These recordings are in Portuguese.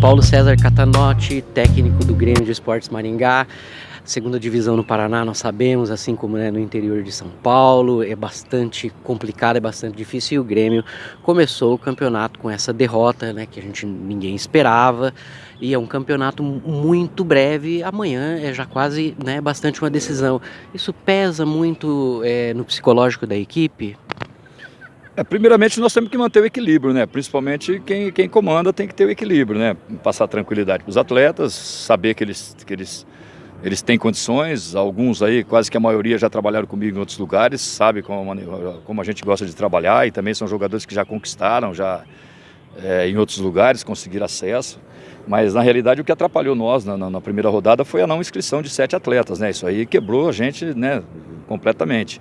Paulo César Catanotti, técnico do Grêmio de Esportes Maringá. Segunda divisão no Paraná, nós sabemos, assim como né, no interior de São Paulo, é bastante complicado, é bastante difícil. E o Grêmio começou o campeonato com essa derrota, né, que a gente ninguém esperava. E é um campeonato muito breve. Amanhã é já quase né, bastante uma decisão. Isso pesa muito é, no psicológico da equipe? É, primeiramente nós temos que manter o equilíbrio, né? Principalmente quem, quem comanda tem que ter o equilíbrio, né? Passar tranquilidade para os atletas, saber que eles, que eles, eles têm condições, alguns aí, quase que a maioria já trabalharam comigo em outros lugares, sabe como, como a gente gosta de trabalhar e também são jogadores que já conquistaram, já é, em outros lugares, conseguiram acesso. Mas na realidade o que atrapalhou nós na, na, na primeira rodada foi a não inscrição de sete atletas, né? Isso aí quebrou a gente né, completamente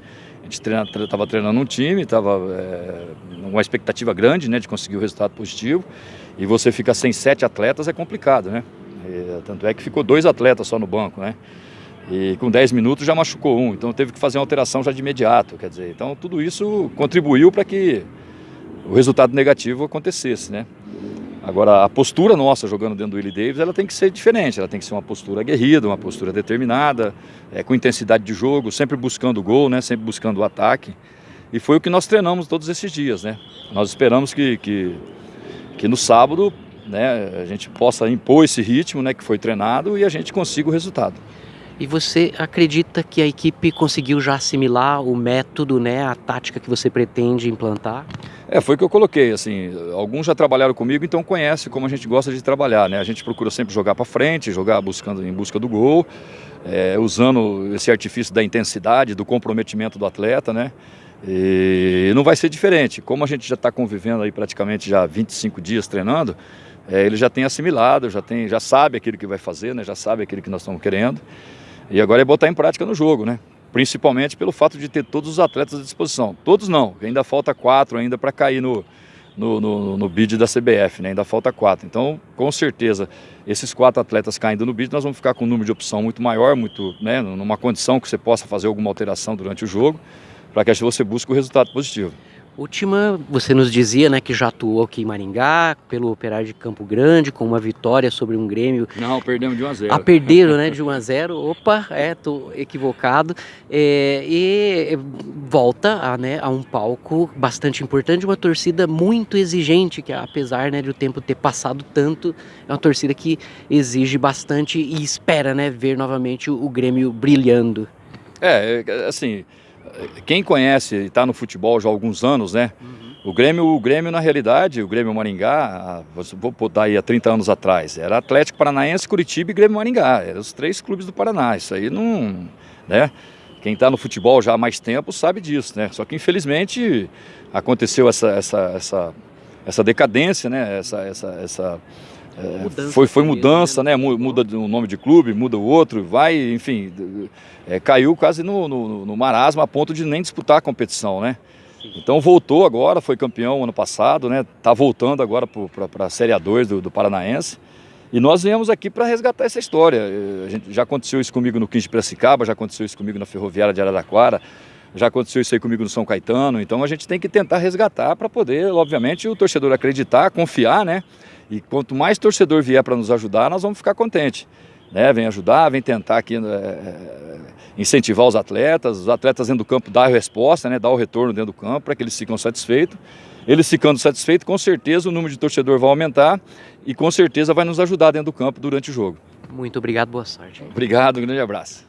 gente estava treinando um time, estava é, uma expectativa grande né, de conseguir o resultado positivo. E você fica sem sete atletas é complicado, né? E, tanto é que ficou dois atletas só no banco, né? E com 10 minutos já machucou um, então teve que fazer uma alteração já de imediato, quer dizer, então tudo isso contribuiu para que o resultado negativo acontecesse, né? Agora, a postura nossa jogando dentro do Willie Davis, ela tem que ser diferente, ela tem que ser uma postura aguerrida, uma postura determinada, é, com intensidade de jogo, sempre buscando o gol, né, sempre buscando o ataque. E foi o que nós treinamos todos esses dias, né? Nós esperamos que, que, que no sábado né, a gente possa impor esse ritmo né, que foi treinado e a gente consiga o resultado. E você acredita que a equipe conseguiu já assimilar o método, né, a tática que você pretende implantar? É, foi o que eu coloquei, assim, alguns já trabalharam comigo, então conhece como a gente gosta de trabalhar, né? A gente procura sempre jogar para frente, jogar buscando em busca do gol, é, usando esse artifício da intensidade, do comprometimento do atleta, né? E não vai ser diferente, como a gente já está convivendo aí praticamente já 25 dias treinando, é, ele já tem assimilado, já, tem, já sabe aquilo que vai fazer, né? Já sabe aquilo que nós estamos querendo. E agora é botar em prática no jogo, né? Principalmente pelo fato de ter todos os atletas à disposição. Todos não, ainda falta quatro ainda para cair no, no, no, no, bid da CBF, né? ainda falta quatro. Então, com certeza, esses quatro atletas caindo no bid, nós vamos ficar com um número de opção muito maior, muito, né? numa condição que você possa fazer alguma alteração durante o jogo, para que você busque o resultado positivo. Última, você nos dizia né, que já atuou aqui em Maringá, pelo Operário de Campo Grande, com uma vitória sobre um Grêmio. Não, perdemos de 1 a 0. Ah, perderam né, de 1 a 0. Opa, é, tô equivocado. É, e volta a, né, a um palco bastante importante, uma torcida muito exigente, que apesar né, de o tempo ter passado tanto, é uma torcida que exige bastante e espera né, ver novamente o, o Grêmio brilhando. É, assim, quem conhece e está no futebol já há alguns anos, né? Uhum. O Grêmio, o Grêmio, na realidade, o Grêmio Maringá, vou botar aí há 30 anos atrás, era Atlético Paranaense, Curitiba e Grêmio Maringá. Eram os três clubes do Paraná. Isso aí não. Né? Quem está no futebol já há mais tempo sabe disso, né? Só que infelizmente aconteceu essa, essa, essa, essa decadência, né? Essa, essa, essa é, foi, foi mudança, né? Muda o nome de clube, muda o outro, vai, enfim, é, caiu quase no, no, no, marasmo a ponto de nem disputar a competição, né? Então voltou agora, foi campeão ano passado, né? Tá voltando agora para a Série A2 do, do Paranaense. E nós viemos aqui para resgatar essa história. É, a gente, já aconteceu isso comigo no 15 de Piracicaba, já aconteceu isso comigo na Ferroviária de Araraquara, já aconteceu isso aí comigo no São Caetano. Então a gente tem que tentar resgatar para poder, obviamente, o torcedor acreditar, confiar, né? E quanto mais torcedor vier para nos ajudar, nós vamos ficar contentes. Né? Vem ajudar, vem tentar aqui é, incentivar os atletas, os atletas dentro do campo dar a resposta, né? dar o retorno dentro do campo para que eles ficam satisfeitos. Eles ficando satisfeitos, com certeza o número de torcedor vai aumentar e com certeza vai nos ajudar dentro do campo durante o jogo. Muito obrigado, boa sorte. Obrigado, um grande abraço.